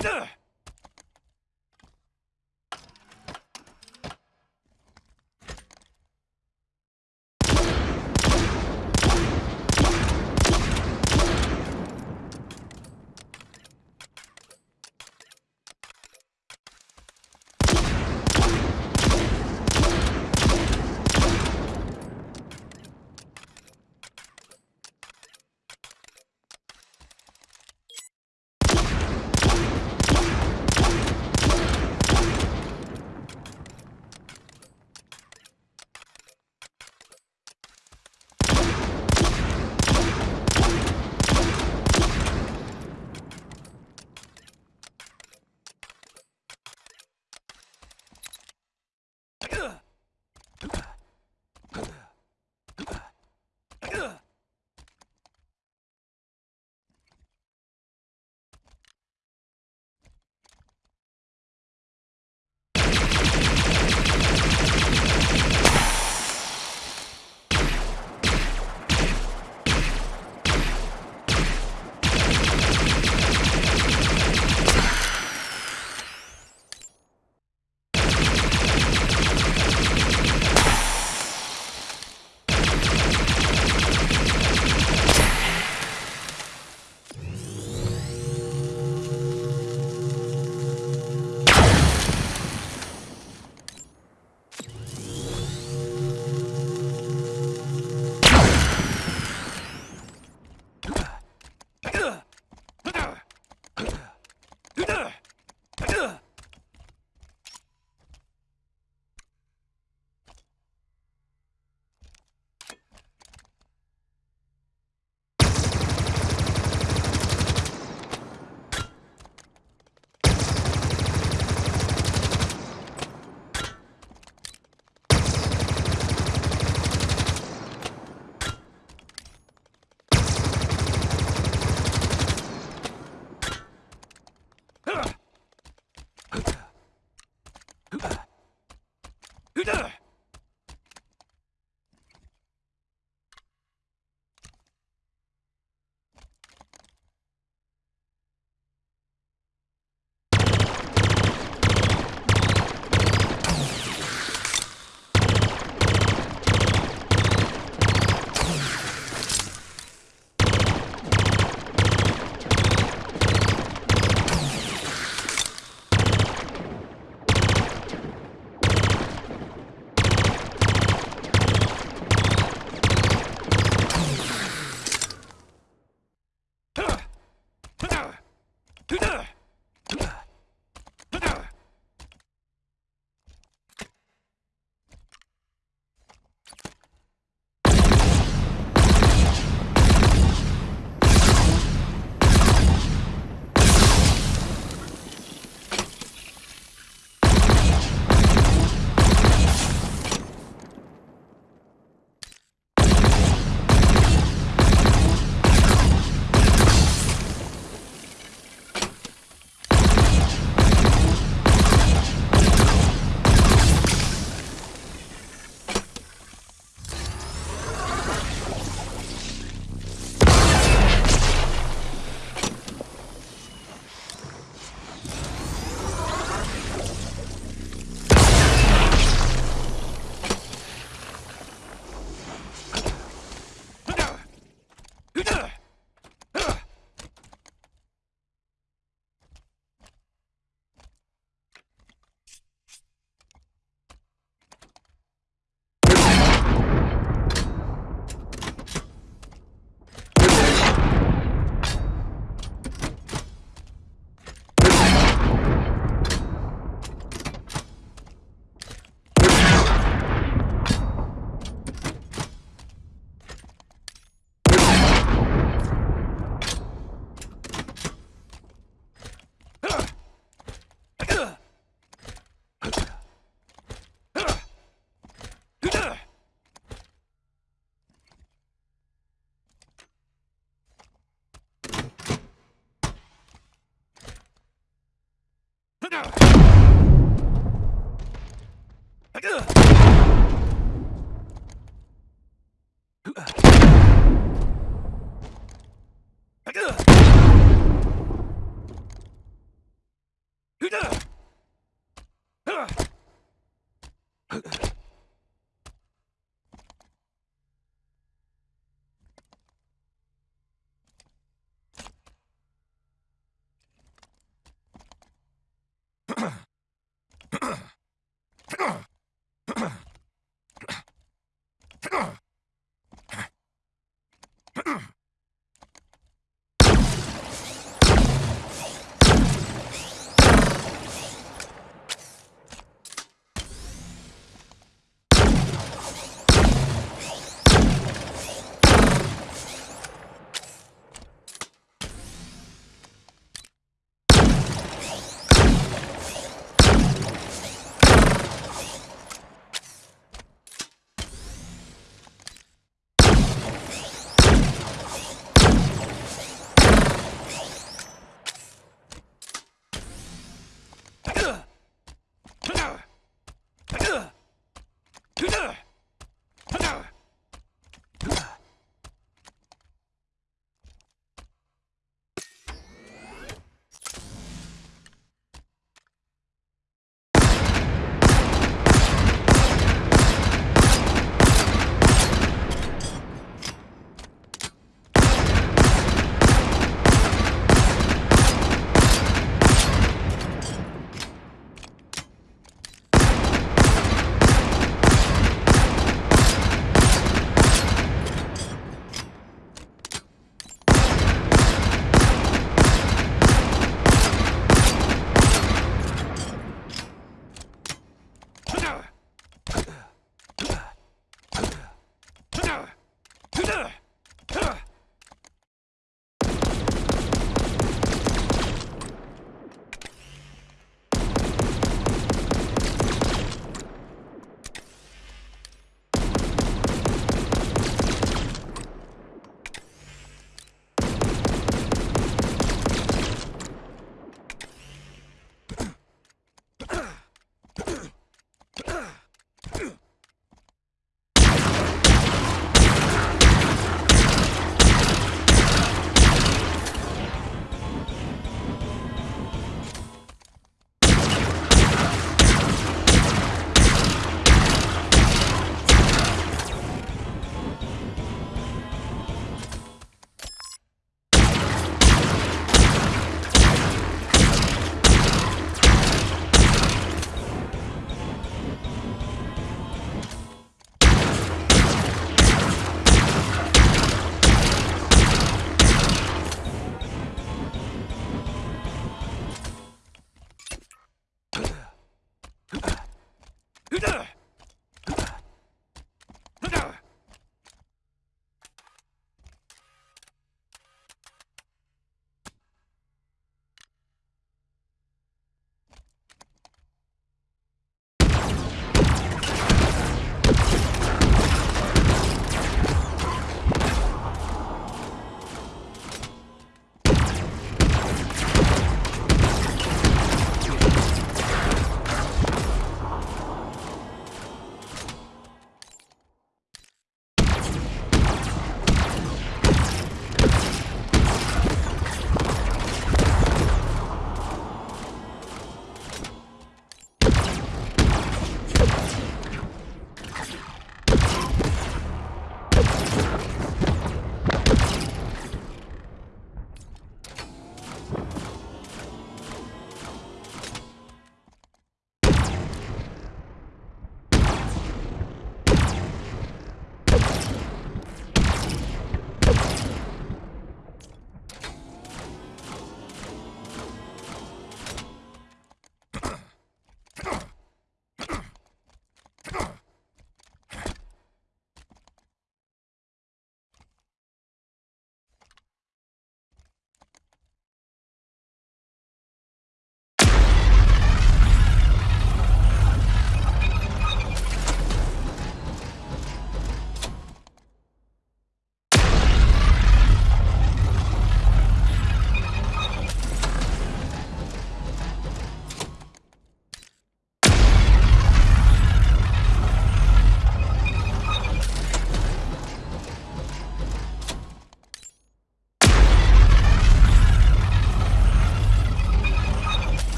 Hütte!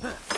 Huh.